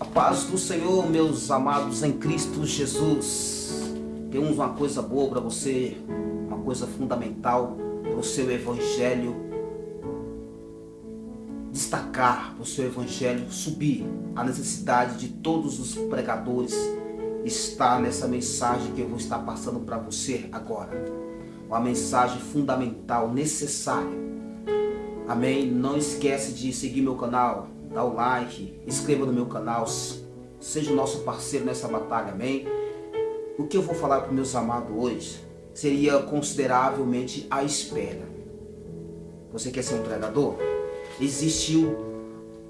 A paz do Senhor, meus amados em Cristo Jesus. Temos uma coisa boa para você, uma coisa fundamental para o seu evangelho destacar, para o seu evangelho subir. A necessidade de todos os pregadores está nessa mensagem que eu vou estar passando para você agora. Uma mensagem fundamental, necessária. Amém? Não esquece de seguir meu canal, dá o like, inscreva no meu canal, seja o nosso parceiro nessa batalha, amém? O que eu vou falar para meus amados hoje seria consideravelmente a espera. Você quer ser um pregador? Existiu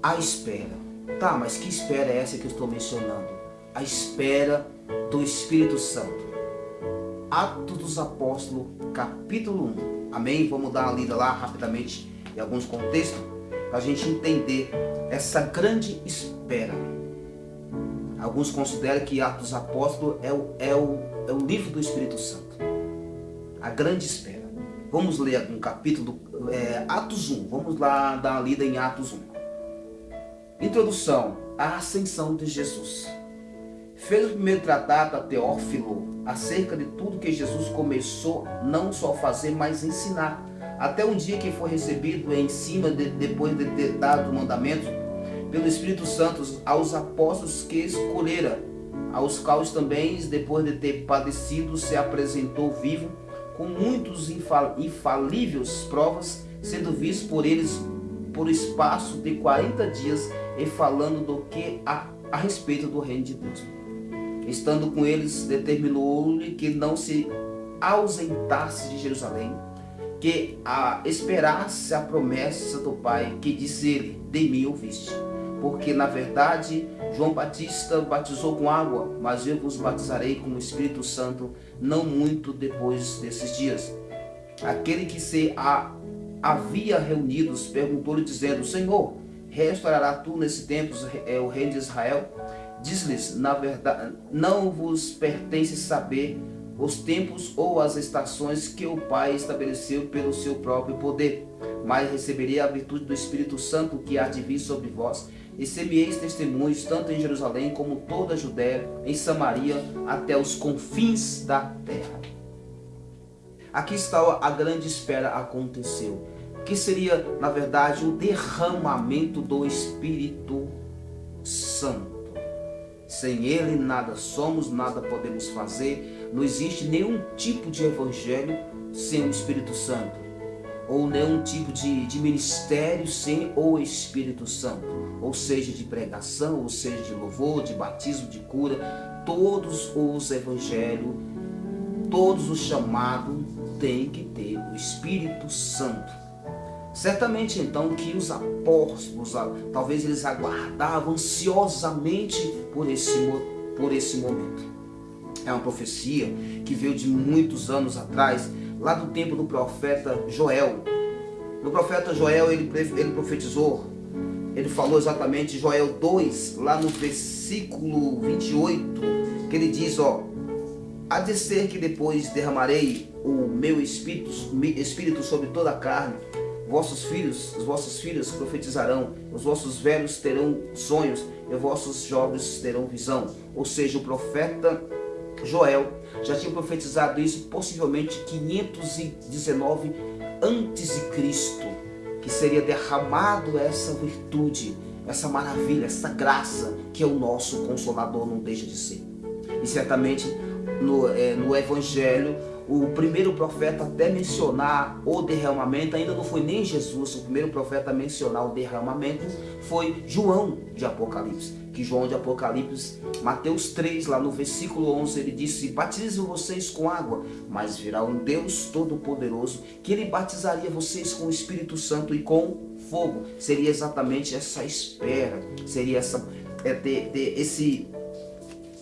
a espera. Tá, mas que espera é essa que eu estou mencionando? A espera do Espírito Santo. Atos dos Apóstolos, capítulo 1. Amém? Vamos dar uma lida lá rapidamente em alguns contextos para a gente entender essa grande espera. Alguns consideram que Atos dos Apóstolos é o, é, o, é o livro do Espírito Santo. A grande espera. Vamos ler um capítulo, é, Atos 1. Vamos lá dar uma lida em Atos 1. Introdução. A ascensão de Jesus. Fez o primeiro tratado a Teófilo acerca de tudo que Jesus começou não só a fazer, mas ensinar até um dia que foi recebido em cima, de, depois de ter dado o mandamento, pelo Espírito Santo aos apóstolos que escolhera, aos quais também, depois de ter padecido, se apresentou vivo, com muitos infal infalíveis provas, sendo visto por eles por espaço de 40 dias e falando do que a, a respeito do reino de Deus. Estando com eles, determinou-lhe que não se ausentasse de Jerusalém, que a esperasse a promessa do Pai, que disse ele, de mim ouviste. Porque, na verdade, João Batista batizou com água, mas eu vos batizarei com o Espírito Santo, não muito depois desses dias. Aquele que se a, havia reunidos perguntou-lhe, dizendo, Senhor, restaurará tu nesse tempo é, o reino de Israel? Diz-lhes, na verdade, não vos pertence saber os tempos ou as estações que o Pai estabeleceu pelo seu próprio poder, mas receberei a virtude do Espírito Santo que há de vir sobre vós, e semieis testemunhos tanto em Jerusalém como toda a Judéia, em Samaria, até os confins da terra. Aqui está a grande espera aconteceu, que seria, na verdade, o derramamento do Espírito Santo. Sem Ele nada somos, nada podemos fazer, não existe nenhum tipo de evangelho sem o Espírito Santo. Ou nenhum tipo de, de ministério sem o Espírito Santo. Ou seja, de pregação, ou seja, de louvor, de batismo, de cura. Todos os evangelhos, todos os chamados têm que ter o Espírito Santo. Certamente então que os apóstolos, talvez eles aguardavam ansiosamente por esse, por esse momento é uma profecia que veio de muitos anos atrás, lá do tempo do profeta Joel. No profeta Joel ele, ele profetizou, ele falou exatamente Joel 2, lá no versículo 28, que ele diz, ó, Há de ser que depois derramarei o meu espírito, espírito sobre toda a carne, vossos filhos, os vossos filhos profetizarão, os vossos velhos terão sonhos, e os vossos jovens terão visão. Ou seja, o profeta Joel já tinha profetizado isso possivelmente 519 antes de Cristo, que seria derramado essa virtude, essa maravilha, essa graça que é o nosso Consolador não deixa de ser. E certamente no, é, no Evangelho o primeiro profeta até mencionar o derramamento, ainda não foi nem Jesus, o primeiro profeta a mencionar o derramamento foi João de Apocalipse. Que João de Apocalipse, Mateus 3, lá no versículo 11, ele disse, batizo vocês com água, mas virá um Deus Todo-Poderoso, que ele batizaria vocês com o Espírito Santo e com fogo. Seria exatamente essa espera, seria essa, é, esse,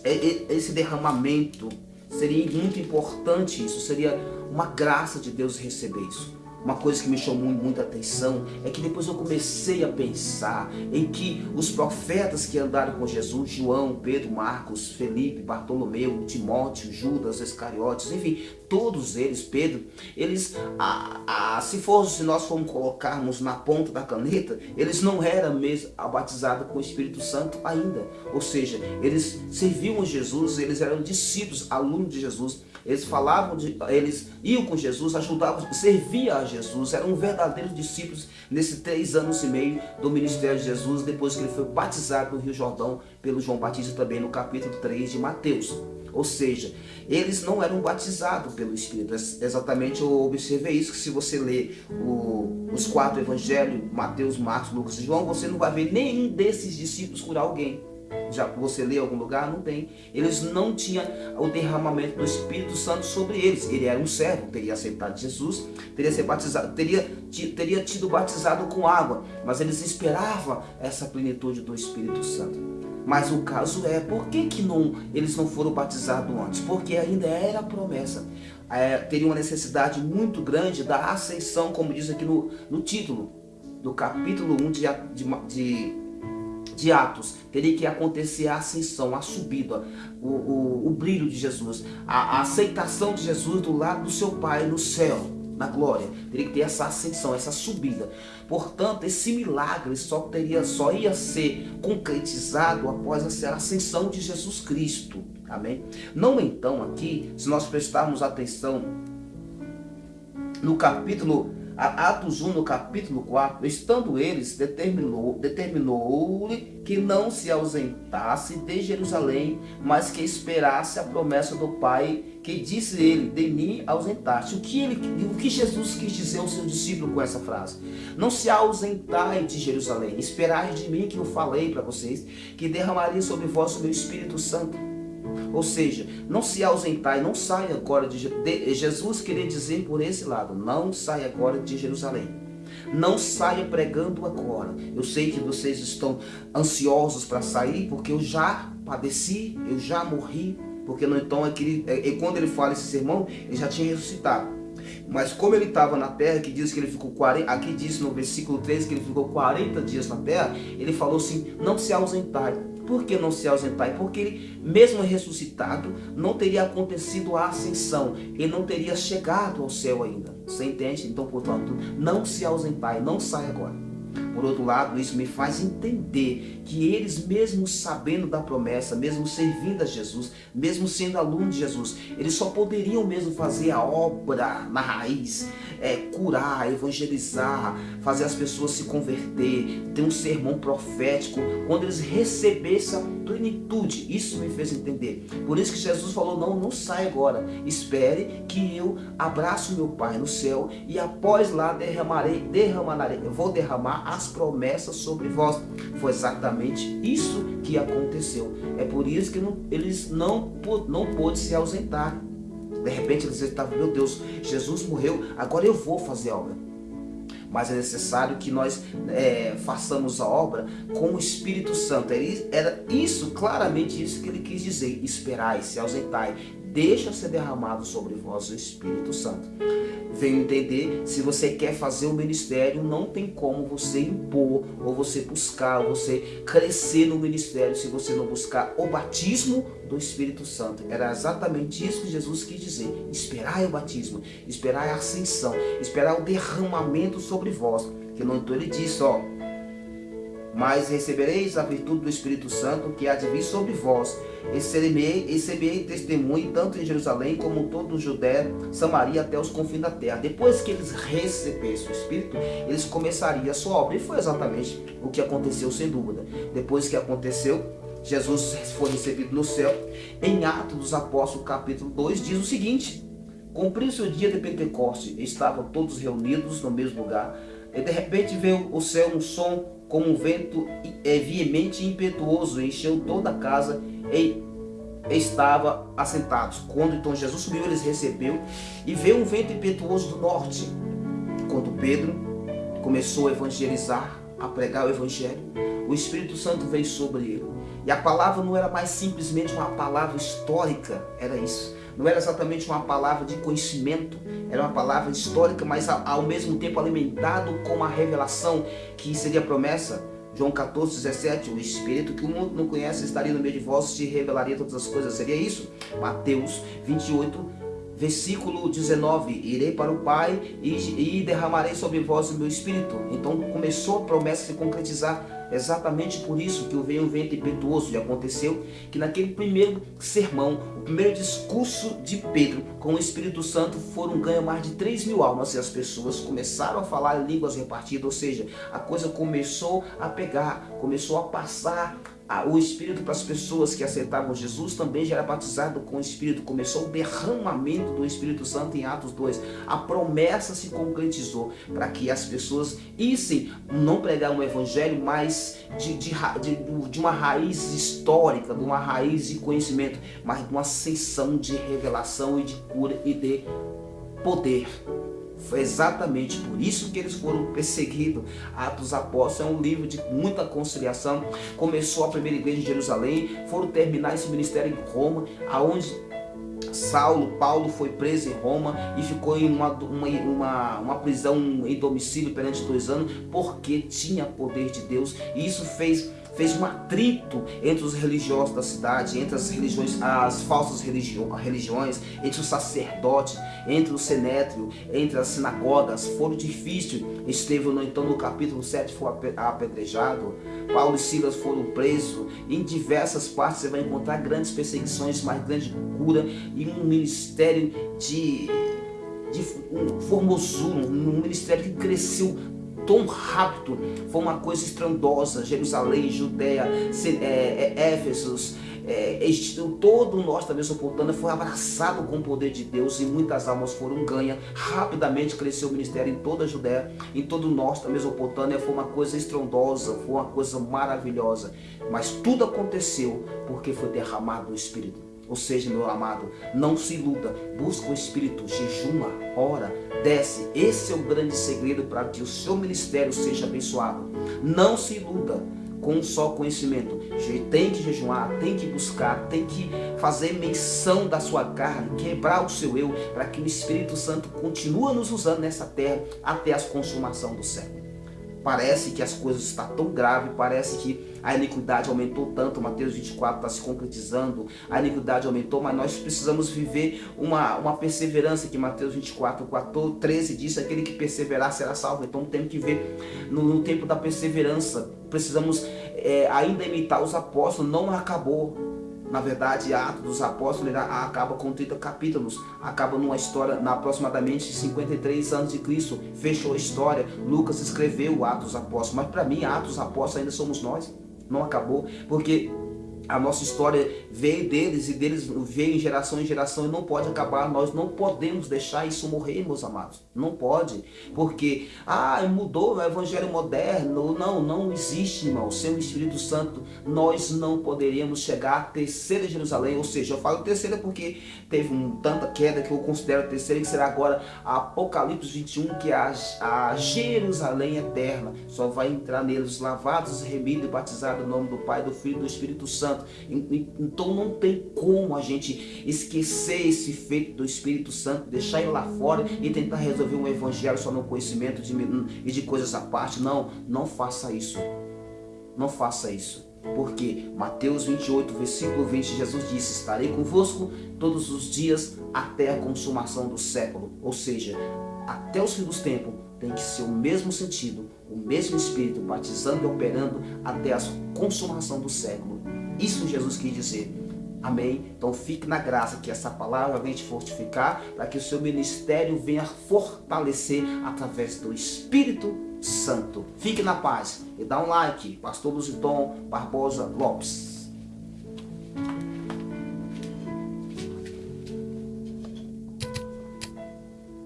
é, é, esse derramamento Seria muito importante isso, seria uma graça de Deus receber isso. Uma coisa que me chamou muita atenção é que depois eu comecei a pensar em que os profetas que andaram com Jesus, João, Pedro, Marcos, Felipe, Bartolomeu, Timóteo, Judas, Iscariotes, enfim, todos eles, Pedro, eles, a, a, se for, se nós formos colocarmos na ponta da caneta, eles não eram mesmo batizados com o Espírito Santo ainda. Ou seja, eles serviam Jesus, eles eram discípulos, alunos de Jesus, eles falavam, de, eles iam com Jesus, ajudavam, serviam a Jesus, eram verdadeiros discípulos nesses três anos e meio do ministério de Jesus, depois que ele foi batizado no Rio Jordão pelo João Batista também no capítulo 3 de Mateus. Ou seja, eles não eram batizados pelo Espírito. Exatamente eu observei isso, que se você ler o, os quatro evangelhos, Mateus, Marcos, Lucas e João, você não vai ver nenhum desses discípulos curar alguém. Já você lê em algum lugar? Não tem. Eles não tinham o derramamento do Espírito Santo sobre eles. Ele era um servo, teria aceitado Jesus, teria sido batizado, teria, teria tido batizado com água, mas eles esperavam essa plenitude do Espírito Santo. Mas o caso é, por que, que não, eles não foram batizados antes? Porque ainda era promessa. É, teria uma necessidade muito grande da ascensão, como diz aqui no, no título do capítulo 1 de, de, de de Atos, teria que acontecer a ascensão, a subida, o, o, o brilho de Jesus, a, a, aceitação de Jesus do lado do seu Pai no céu, na glória. Teria que ter essa ascensão, essa subida. Portanto, esse milagre só, teria, só ia ser concretizado após a ascensão de Jesus Cristo. Amém? Não então aqui, se nós prestarmos atenção no capítulo Atos 1, no capítulo 4, estando eles, determinou-lhe determinou que não se ausentasse de Jerusalém, mas que esperasse a promessa do Pai, que disse ele, de mim ausentaste. O que, ele, o que Jesus quis dizer ao seu discípulo com essa frase? Não se ausentai de Jerusalém, esperai de mim que eu falei para vocês, que derramaria sobre vós o meu Espírito Santo. Ou seja, não se ausentar e não saia agora de, de Jesus queria dizer por esse lado, não saia agora de Jerusalém. Não saia pregando agora. Eu sei que vocês estão ansiosos para sair, porque eu já padeci, eu já morri, porque não então é que ele, é, quando ele fala esse sermão, ele já tinha ressuscitado. Mas como ele estava na terra, que diz que ele ficou 40, aqui diz no versículo 13 que ele ficou 40 dias na terra, ele falou assim: "Não se ausentai". Por que não se ausentar? Porque ele, mesmo ressuscitado, não teria acontecido a ascensão. Ele não teria chegado ao céu ainda. Você entende? Então, portanto, não se ausentar não sai agora. Por outro lado, isso me faz entender que eles, mesmo sabendo da promessa, mesmo servindo a Jesus, mesmo sendo aluno de Jesus, eles só poderiam mesmo fazer a obra na raiz, é, curar, evangelizar, fazer as pessoas se converter, ter um sermão profético, quando eles recebessem a plenitude. Isso me fez entender. Por isso que Jesus falou, não, não sai agora. Espere que eu abraço meu Pai no céu e após lá derramarei, derramarei, eu vou derramar as promessas sobre vós. Foi exatamente isso que aconteceu. É por isso que não, eles não, não pôde se ausentar. De repente eles estavam, meu Deus, Jesus morreu, agora eu vou fazer a obra. Mas é necessário que nós é, façamos a obra com o Espírito Santo. Era isso, claramente isso que ele quis dizer. Esperai, se ausentai, deixa ser derramado sobre vós o Espírito Santo venho entender, se você quer fazer o ministério, não tem como você impor, ou você buscar, ou você crescer no ministério, se você não buscar o batismo do Espírito Santo. Era exatamente isso que Jesus quis dizer. Esperar o batismo, esperar a ascensão, esperar o derramamento sobre vós. Que então ele disse, ó, mas recebereis a virtude do Espírito Santo que há de vir sobre vós. E serei testemunho tanto em Jerusalém como em todo o Judéia, Samaria até os confins da terra. Depois que eles recebessem o Espírito, eles começariam a sua obra. E foi exatamente o que aconteceu, sem dúvida. Depois que aconteceu, Jesus foi recebido no céu. Em Atos dos Apóstolos, capítulo 2, diz o seguinte: Cumpriu-se o dia de Pentecostes, estavam todos reunidos no mesmo lugar. E de repente veio o céu um som como um vento é, veemente e impetuoso, encheu toda a casa e estava assentados. Quando então Jesus subiu, eles recebeu e veio um vento impetuoso do norte. Quando Pedro começou a evangelizar, a pregar o evangelho, o Espírito Santo veio sobre ele. E a palavra não era mais simplesmente uma palavra histórica, era isso não era exatamente uma palavra de conhecimento, era uma palavra histórica, mas ao mesmo tempo alimentado com uma revelação que seria promessa. João 14, 17, o Espírito que o mundo não conhece estaria no meio de vós, te revelaria todas as coisas. Seria isso? Mateus 28, versículo 19, irei para o Pai e, e derramarei sobre vós o meu Espírito. Então começou a promessa a se concretizar Exatamente por isso que veio um vento impetuoso e aconteceu que naquele primeiro sermão, o primeiro discurso de Pedro com o Espírito Santo foram ganho mais de 3 mil almas e as pessoas começaram a falar línguas repartidas, ou seja, a coisa começou a pegar, começou a passar o Espírito para as pessoas que aceitavam Jesus também já era batizado com o Espírito. Começou o derramamento do Espírito Santo em Atos 2. A promessa se concretizou para que as pessoas issem não pregar um evangelho, mas de, de, de, de uma raiz histórica, de uma raiz de conhecimento, mas de uma ascensão de revelação e de cura e de poder. Foi exatamente por isso que eles foram perseguidos. Atos Apóstolos é um livro de muita conciliação. Começou a primeira igreja em Jerusalém, foram terminar esse ministério em Roma, aonde Saulo, Paulo foi preso em Roma e ficou em uma, uma, uma, uma, prisão em domicílio perante dois anos porque tinha poder de Deus. E isso fez fez um atrito entre os religiosos da cidade, entre as religiões, as falsas religiões, entre os sacerdotes, entre o senétrio, entre as sinagogas. Foram difíceis. Estevão, então, no capítulo 7 foi apedrejado. Paulo e Silas foram presos. Em diversas partes você vai encontrar grandes perseguições, mas grande cura e um ministério de de formosura, um ministério que cresceu tão rápido, foi uma coisa estrondosa, Jerusalém, Judéia, é, é, Éfesos, é, todo o norte da Mesopotâmia foi abraçado com o poder de Deus e muitas almas foram ganhas. Rapidamente cresceu o ministério em toda a Judéia, em todo o norte da Mesopotâmia. Foi uma coisa estrondosa, foi uma coisa maravilhosa. Mas tudo aconteceu porque foi derramado o Espírito. Ou seja, meu amado, não se iluda, busca o Espírito, jejuma, ora, desce. Esse é o grande segredo para que o seu ministério seja abençoado. Não se iluda com só conhecimento. Tem que jejuar, tem que buscar, tem que fazer menção da sua carne, quebrar o seu eu, para que o Espírito Santo continue nos usando nessa terra até a consumação do século. Parece que as coisas estão tão graves, parece que a iniquidade aumentou tanto, Mateus 24 está se concretizando, a iniquidade aumentou, mas nós precisamos viver uma, uma perseverança que Mateus 24, 14, 13 diz, aquele que perseverar será salvo. Então temos que ver no, no tempo da perseverança, precisamos é, ainda imitar os apóstolos, não acabou, na verdade, Atos dos Apóstolos acaba com 30 capítulos, acaba numa história na aproximadamente 53 anos de Cristo, fechou a história. Lucas escreveu Atos dos Apóstolos, mas para mim, Atos dos Apóstolos ainda somos nós. Não acabou, porque a nossa história veio deles e deles veio em geração em geração e não pode acabar. Nós não podemos deixar isso morrer, meus amados. Não pode. Porque, ah, mudou o evangelho moderno. Não, não existe, irmão. Sem o Espírito Santo, nós não poderíamos chegar à terceira Jerusalém. Ou seja, eu falo terceira porque teve um, tanta queda que eu considero terceira, que será agora Apocalipse 21, que é a, a Jerusalém eterna. Só vai entrar neles lavados, remidos e batizados no nome do Pai, do Filho e do Espírito Santo. Santo. Então não tem como a gente esquecer esse feito do Espírito Santo, deixar ele lá fora e tentar resolver um evangelho só no conhecimento de, e de coisas à parte. Não, não faça isso. Não faça isso. Porque Mateus 28, versículo 20, Jesus disse, estarei convosco todos os dias até a consumação do século. Ou seja, até os fins dos tempos tem que ser o mesmo sentido, o mesmo Espírito, batizando e operando até a consumação do século. Isso Jesus quis dizer. Amém? Então fique na graça que essa palavra venha te fortificar para que o seu ministério venha fortalecer através do Espírito Santo. Fique na paz e dá um like. Pastor Luziton Barbosa Lopes.